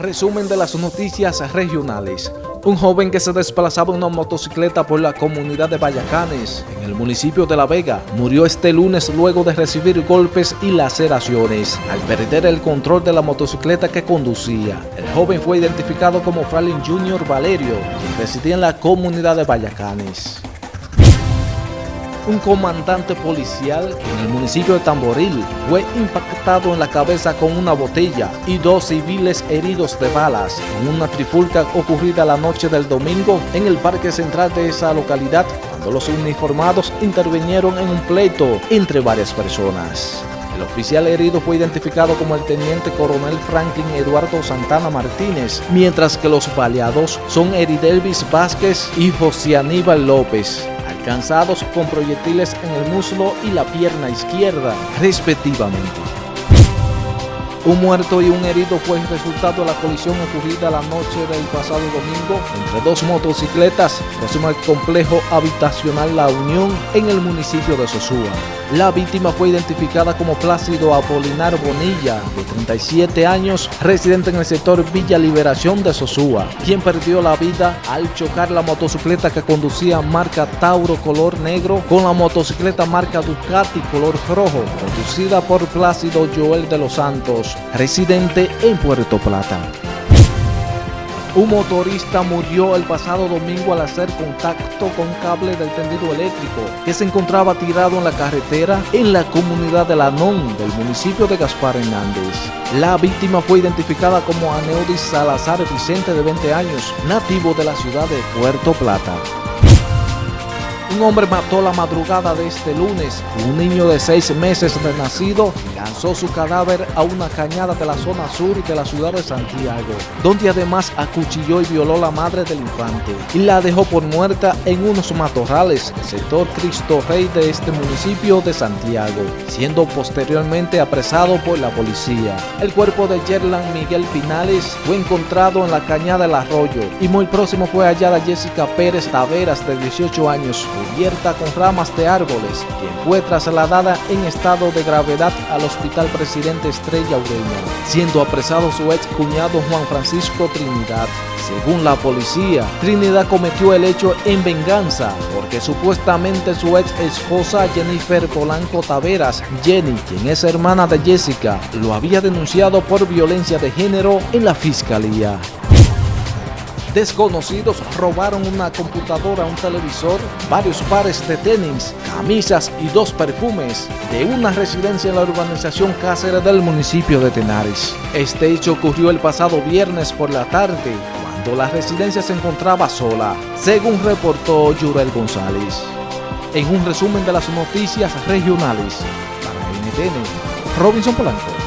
Resumen de las noticias regionales. Un joven que se desplazaba en una motocicleta por la comunidad de Vallacanes, en el municipio de La Vega, murió este lunes luego de recibir golpes y laceraciones al perder el control de la motocicleta que conducía. El joven fue identificado como Franklin Junior Valerio, quien residía en la comunidad de Vallacanes un comandante policial en el municipio de Tamboril fue impactado en la cabeza con una botella y dos civiles heridos de balas en una trifulca ocurrida la noche del domingo en el parque central de esa localidad cuando los uniformados intervinieron en un pleito entre varias personas. El oficial herido fue identificado como el teniente coronel Franklin Eduardo Santana Martínez, mientras que los baleados son Eridelvis Vázquez y José Aníbal López cansados con proyectiles en el muslo y la pierna izquierda, respectivamente. Un muerto y un herido fue el resultado de la colisión ocurrida la noche del pasado domingo entre dos motocicletas próximo al complejo habitacional La Unión en el municipio de Sosúa. La víctima fue identificada como Plácido Apolinar Bonilla, de 37 años, residente en el sector Villa Liberación de Sosúa, quien perdió la vida al chocar la motocicleta que conducía marca Tauro color negro con la motocicleta marca Ducati color rojo, conducida por Plácido Joel de los Santos, residente en Puerto Plata. Un motorista murió el pasado domingo al hacer contacto con cable del tendido eléctrico que se encontraba tirado en la carretera en la comunidad de Lanón del municipio de Gaspar Hernández. La víctima fue identificada como Aneudis Salazar Vicente de 20 años, nativo de la ciudad de Puerto Plata. Un hombre mató la madrugada de este lunes un niño de seis meses de nacido lanzó su cadáver a una cañada de la zona sur de la ciudad de Santiago, donde además acuchilló y violó la madre del infante y la dejó por muerta en unos matorrales, sector Cristo Rey de este municipio de Santiago, siendo posteriormente apresado por la policía. El cuerpo de Yerlan Miguel Pinales fue encontrado en la cañada del arroyo y muy próximo fue hallada Jessica Pérez Taveras de 18 años cubierta con ramas de árboles, quien fue trasladada en estado de gravedad al Hospital Presidente Estrella Ureña, siendo apresado su ex cuñado Juan Francisco Trinidad. Según la policía, Trinidad cometió el hecho en venganza, porque supuestamente su ex esposa Jennifer Polanco Taveras, Jenny, quien es hermana de Jessica, lo había denunciado por violencia de género en la fiscalía. Desconocidos robaron una computadora, un televisor, varios pares de tenis, camisas y dos perfumes de una residencia en la urbanización Cáceres del municipio de Tenares. Este hecho ocurrió el pasado viernes por la tarde, cuando la residencia se encontraba sola, según reportó Yurel González. En un resumen de las noticias regionales, para NTN, Robinson Polanco.